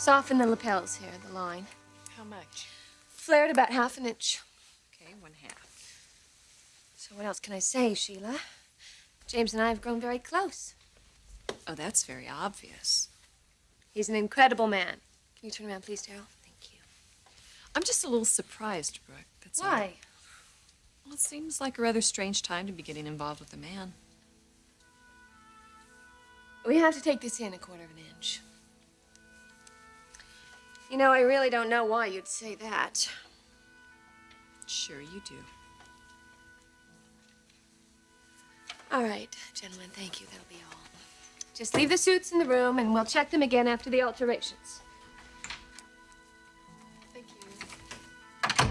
Soften the lapels here, the line. How much? Flared about half an inch. Okay, one half. So what else can I say, Sheila? James and I have grown very close. Oh, that's very obvious. He's an incredible man. Can you turn around, please, Daryl? Thank you. I'm just a little surprised, Brooke. That's all. Why? Well, it seems like a rather strange time to be getting involved with a man. We have to take this in a quarter of an inch. You know, I really don't know why you'd say that. Sure you do. All right, gentlemen, thank you. That'll be all. Just leave the suits in the room, and we'll check them again after the alterations. Thank you.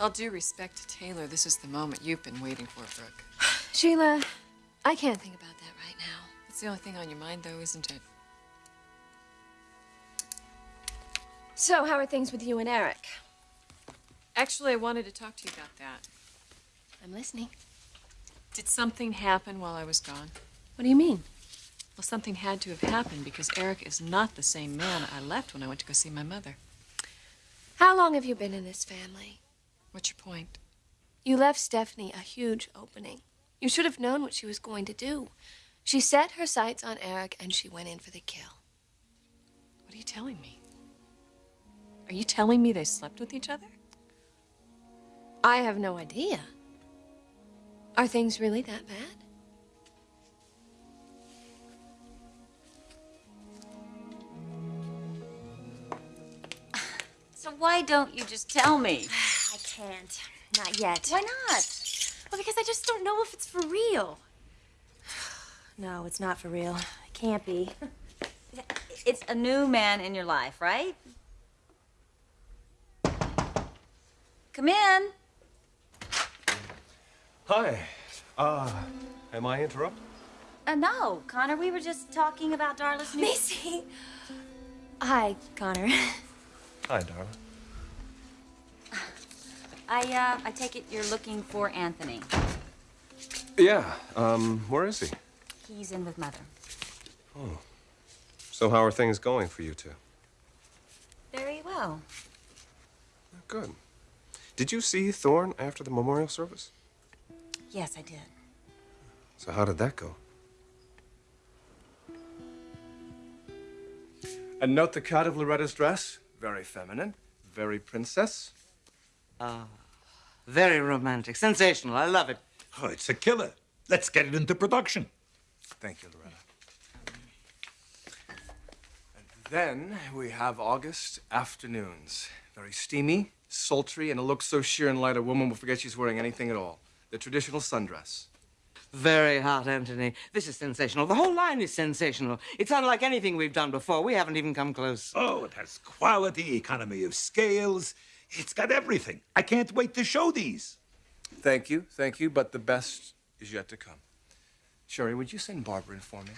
All due respect to Taylor, this is the moment you've been waiting for, Brooke. Sheila, I can't think about that right now. It's the only thing on your mind, though, isn't it? So, how are things with you and Eric? Actually, I wanted to talk to you about that. I'm listening. Did something happen while I was gone? What do you mean? Well, something had to have happened because Eric is not the same man I left when I went to go see my mother. How long have you been in this family? What's your point? You left Stephanie a huge opening. You should have known what she was going to do. She set her sights on Eric and she went in for the kill. What are you telling me? Are you telling me they slept with each other? I have no idea. Are things really that bad? So why don't you just tell me? I can't. Not yet. Why not? Well, because I just don't know if it's for real. No, it's not for real. It can't be. It's a new man in your life, right? Come in. Hi. Uh, am I interrupted? Uh, no, Connor, we were just talking about Darla's new... Macy! Hi, Connor. Hi, Darla. I, uh, I take it you're looking for Anthony. Yeah, um, where is he? He's in with Mother. Oh. So how are things going for you two? Very well. Good. Did you see Thorne after the memorial service? Yes, I did. So how did that go? And note the cut of Loretta's dress. Very feminine, very princess. Ah, very romantic. Sensational. I love it. Oh, it's a killer. Let's get it into production. Thank you, Loretta. And then we have August afternoons. Very steamy, sultry, and a look so sheer and light a woman will forget she's wearing anything at all. The traditional sundress. Very hot, Anthony. This is sensational. The whole line is sensational. It's unlike anything we've done before. We haven't even come close. Oh, it has quality, economy of scales. It's got everything. I can't wait to show these. Thank you, thank you, but the best is yet to come. Sherry, would you send Barbara in for me?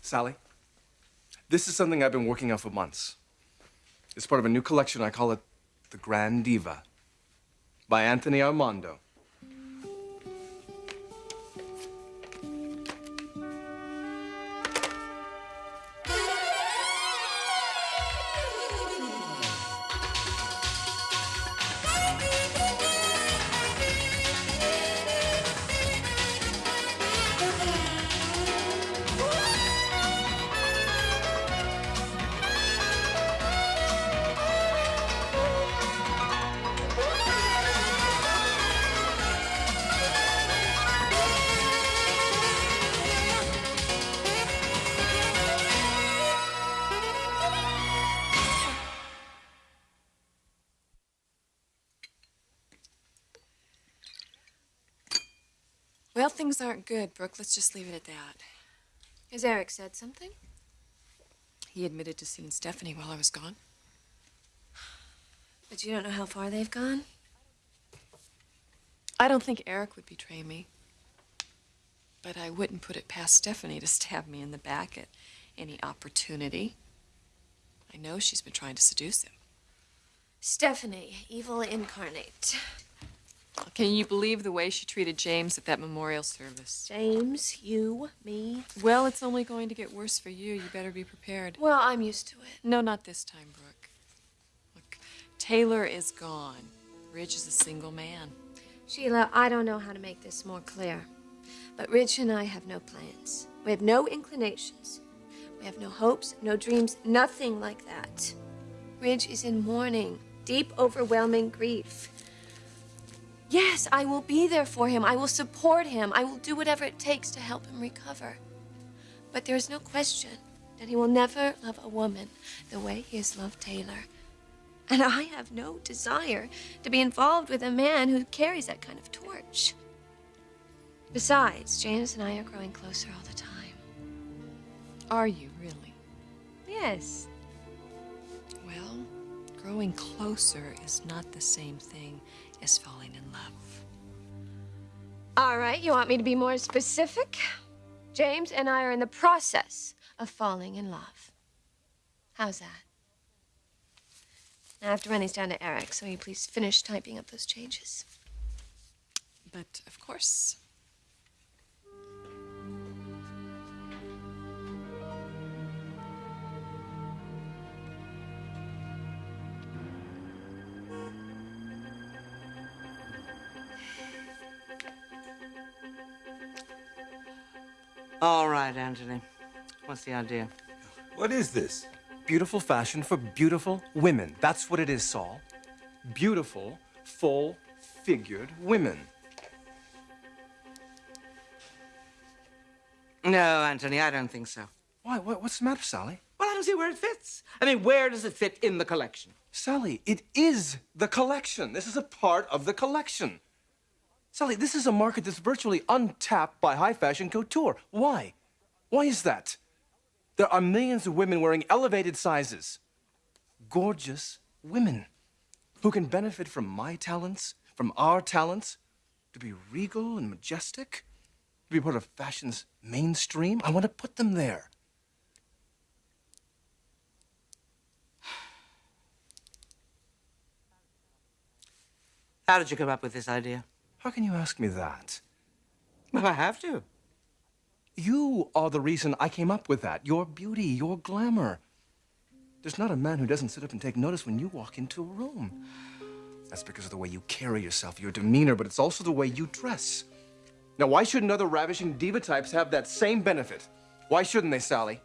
Sally, this is something I've been working on for months. It's part of a new collection. I call it The Grand Diva by Anthony Armando. Things aren't good, Brooke. Let's just leave it at that. Has Eric said something? He admitted to seeing Stephanie while I was gone. But you don't know how far they've gone? I don't think Eric would betray me. But I wouldn't put it past Stephanie to stab me in the back at any opportunity. I know she's been trying to seduce him. Stephanie, evil incarnate. Can you believe the way she treated James at that memorial service? James, you, me. Well, it's only going to get worse for you. You better be prepared. Well, I'm used to it. No, not this time, Brooke. Look, Taylor is gone. Ridge is a single man. Sheila, I don't know how to make this more clear. But Ridge and I have no plans. We have no inclinations. We have no hopes, no dreams, nothing like that. Ridge is in mourning, deep, overwhelming grief. Yes, I will be there for him. I will support him. I will do whatever it takes to help him recover. But there is no question that he will never love a woman the way he has loved Taylor. And I have no desire to be involved with a man who carries that kind of torch. Besides, James and I are growing closer all the time. Are you really? Yes. Well, growing closer is not the same thing as falling in love. All right, you want me to be more specific? James and I are in the process of falling in love. How's that? I have to run these down to Eric, so will you please finish typing up those changes? But of course. All right, Anthony. What's the idea? What is this? Beautiful fashion for beautiful women. That's what it is, Saul. Beautiful, full figured women. No, Anthony, I don't think so. Why? What's the matter, Sally? Well, I don't see where it fits. I mean, where does it fit in the collection? Sally, it is the collection. This is a part of the collection. Sally, this is a market that's virtually untapped by high fashion couture. Why? Why is that? There are millions of women wearing elevated sizes. Gorgeous women who can benefit from my talents, from our talents, to be regal and majestic, to be part of fashion's mainstream. I want to put them there. How did you come up with this idea? How can you ask me that? Well, I have to. You are the reason I came up with that. Your beauty, your glamour. There's not a man who doesn't sit up and take notice when you walk into a room. That's because of the way you carry yourself, your demeanor, but it's also the way you dress. Now, why shouldn't other ravishing diva types have that same benefit? Why shouldn't they, Sally?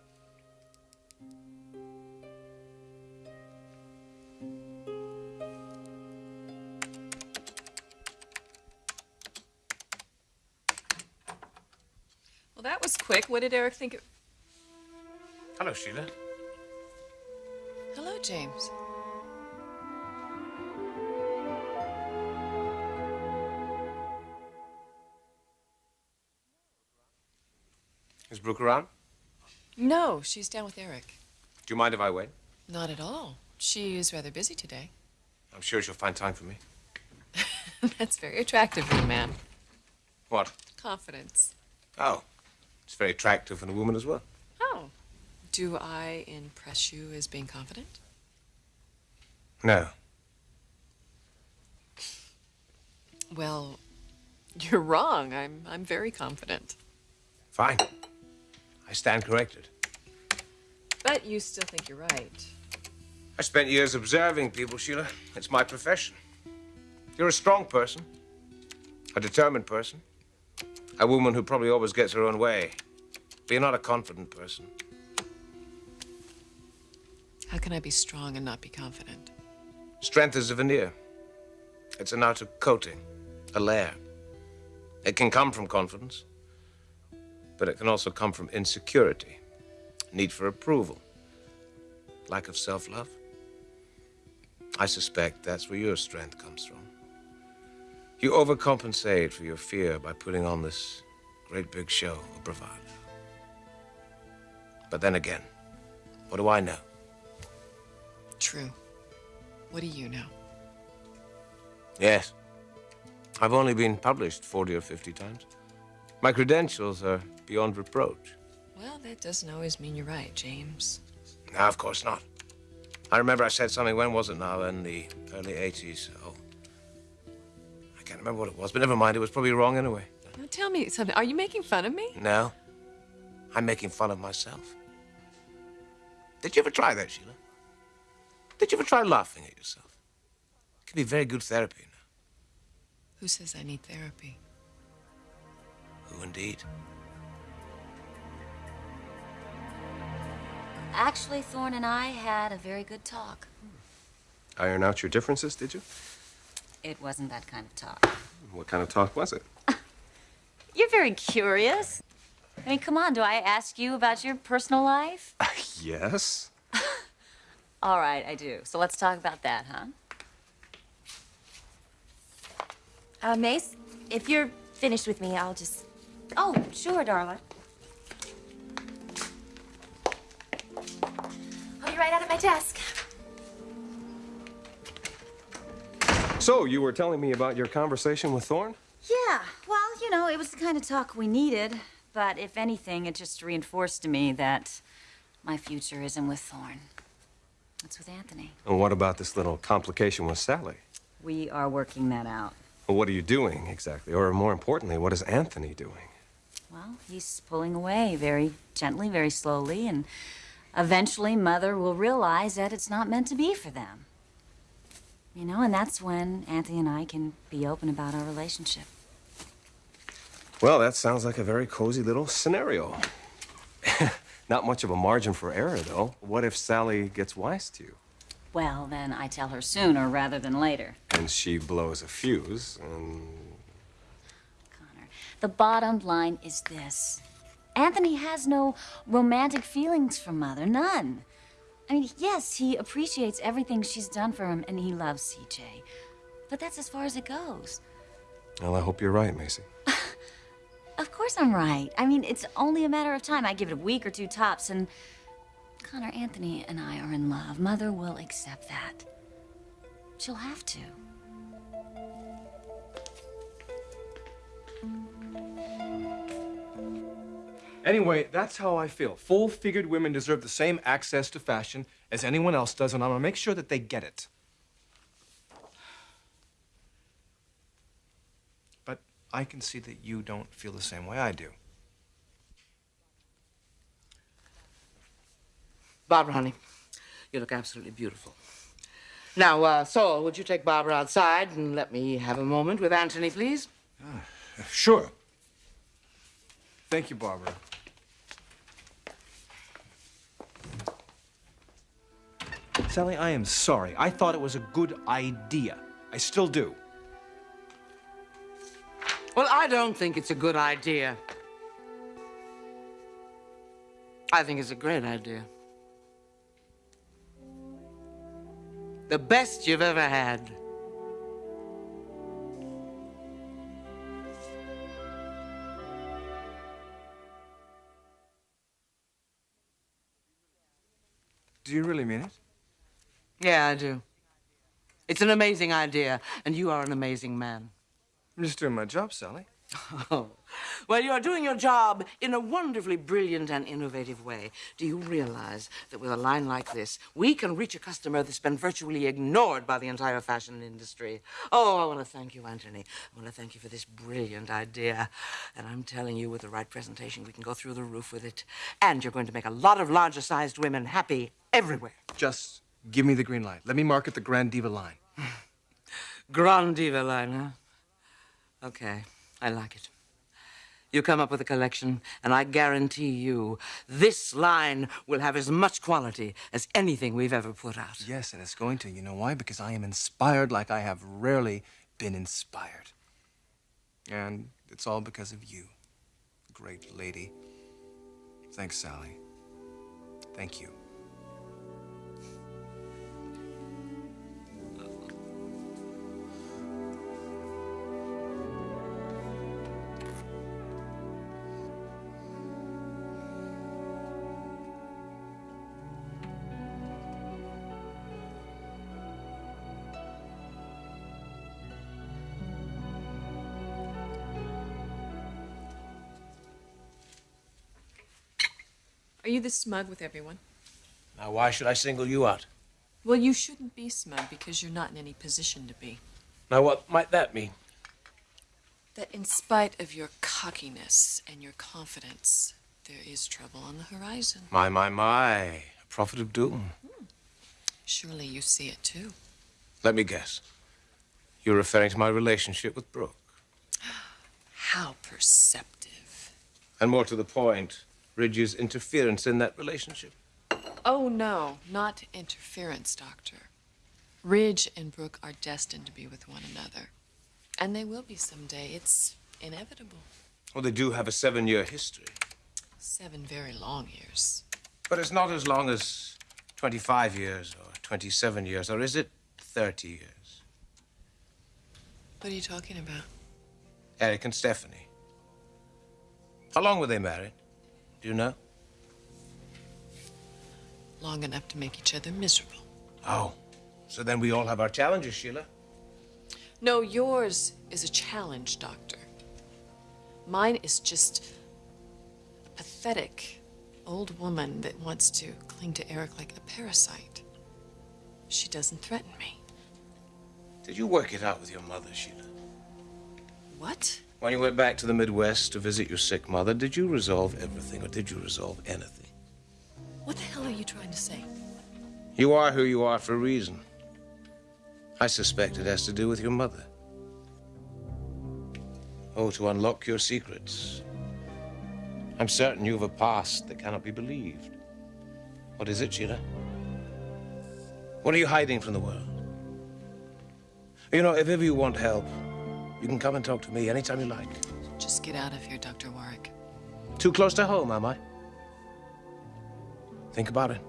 Quick. What did Eric think? Of... Hello, Sheila. Hello, James. Is Brooke around? No, she's down with Eric. Do you mind if I wait? Not at all. She is rather busy today. I'm sure she'll find time for me. That's very attractive in a man. What? Confidence. Oh, it's very attractive in a woman as well. Oh. Do I impress you as being confident? No. Well, you're wrong. I'm I'm very confident. Fine. I stand corrected. But you still think you're right. I spent years observing people, Sheila. It's my profession. You're a strong person, a determined person, a woman who probably always gets her own way. But you're not a confident person. How can I be strong and not be confident? Strength is a veneer. It's an outer coating, a layer. It can come from confidence, but it can also come from insecurity, need for approval, lack of self love. I suspect that's where your strength comes from. You overcompensate for your fear by putting on this great big show of bravado. But then again, what do I know? True. What do you know? Yes. I've only been published 40 or 50 times. My credentials are beyond reproach. Well, that doesn't always mean you're right, James. No, of course not. I remember I said something, when was it now? In the early 80s. Oh. I can't remember what it was, but never mind. It was probably wrong anyway. Now tell me something. Are you making fun of me? No. I'm making fun of myself. Did you ever try that, Sheila? Did you ever try laughing at yourself? It can be very good therapy, you know. Who says I need therapy? Who indeed? Actually, Thorne and I had a very good talk. Hmm. Iron out your differences, did you? It wasn't that kind of talk. What kind of talk was it? You're very curious. I mean, come on, do I ask you about your personal life? yes. All right, I do. So let's talk about that, huh? Uh, Mace, if you're finished with me, I'll just. Oh, sure, darling. I'll be right out at my desk. So, you were telling me about your conversation with Thorne? Yeah, well, you know, it was the kind of talk we needed. But if anything, it just reinforced to me that my future isn't with Thorne. It's with Anthony. And what about this little complication with Sally? We are working that out. Well, what are you doing exactly? Or more importantly, what is Anthony doing? Well, he's pulling away very gently, very slowly, and eventually Mother will realize that it's not meant to be for them. You know, and that's when Anthony and I can be open about our relationship. Well, that sounds like a very cozy little scenario. Not much of a margin for error, though. What if Sally gets wise to you? Well, then I tell her sooner rather than later. And she blows a fuse, and Connor, the bottom line is this Anthony has no romantic feelings for Mother, none. I mean, yes, he appreciates everything she's done for him and he loves CJ. But that's as far as it goes. well, I hope you're right, Macy. Of course I'm right. I mean, it's only a matter of time. I give it a week or two tops, and Connor, Anthony, and I are in love. Mother will accept that. She'll have to. Anyway, that's how I feel. Full-figured women deserve the same access to fashion as anyone else does, and I'm gonna make sure that they get it. But I can see that you don't feel the same way I do. Barbara, honey, you look absolutely beautiful. Now, uh, Saul, would you take Barbara outside and let me have a moment with Anthony, please? Sure. Thank you, Barbara. Sally, I am sorry. I thought it was a good idea. I still do. Well, I don't think it's a good idea. I think it's a great idea. The best you've ever had. Do you really mean it? Yeah, I do. It's an amazing idea, and you are an amazing man. I'm just doing my job, Sally. Oh. Well, you are doing your job in a wonderfully brilliant and innovative way. Do you realize that with a line like this, we can reach a customer that's been virtually ignored by the entire fashion industry? Oh, I want to thank you, Anthony. I want to thank you for this brilliant idea. And I'm telling you, with the right presentation, we can go through the roof with it. And you're going to make a lot of larger sized women happy everywhere. Just give me the green light. Let me market the Grand Diva line. Grand Diva line, huh? Okay, I like it. You come up with a collection, and I guarantee you this line will have as much quality as anything we've ever put out. Yes, and it's going to. You know why? Because I am inspired like I have rarely been inspired. And it's all because of you, great lady. Thanks, Sally. Thank you. Are you this smug with everyone? Now, why should I single you out? Well, you shouldn't be smug because you're not in any position to be. Now, what might that mean? That in spite of your cockiness and your confidence, there is trouble on the horizon. My, my, my. A prophet of doom. Hmm. Surely you see it too. Let me guess. You're referring to my relationship with Brooke. How perceptive. And more to the point, Ridge's interference in that relationship. Oh, no, not interference, Doctor. Ridge and Brooke are destined to be with one another. And they will be someday. It's inevitable. Well, they do have a seven year history. Seven very long years. But it's not as long as 25 years or 27 years, or is it 30 years? What are you talking about? Eric and Stephanie. How long were they married? Do you know? Long enough to make each other miserable. Oh, so then we all have our challenges, Sheila. No, yours is a challenge, Doctor. Mine is just a pathetic old woman that wants to cling to Eric like a parasite. She doesn't threaten me. Did you work it out with your mother, Sheila? What? When you went back to the Midwest to visit your sick mother, did you resolve everything, or did you resolve anything? What the hell are you trying to say? You are who you are for a reason. I suspect it has to do with your mother. Oh, to unlock your secrets. I'm certain you have a past that cannot be believed. What is it, Sheila? What are you hiding from the world? You know, if ever you want help, you can come and talk to me anytime you like. Just get out of here, Dr. Warwick. Too close to home, am I? Think about it.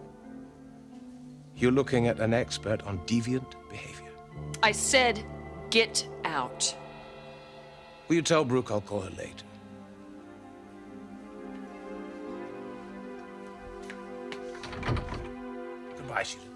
You're looking at an expert on deviant behavior. I said, get out. Will you tell Brooke I'll call her later? Goodbye, Sheila.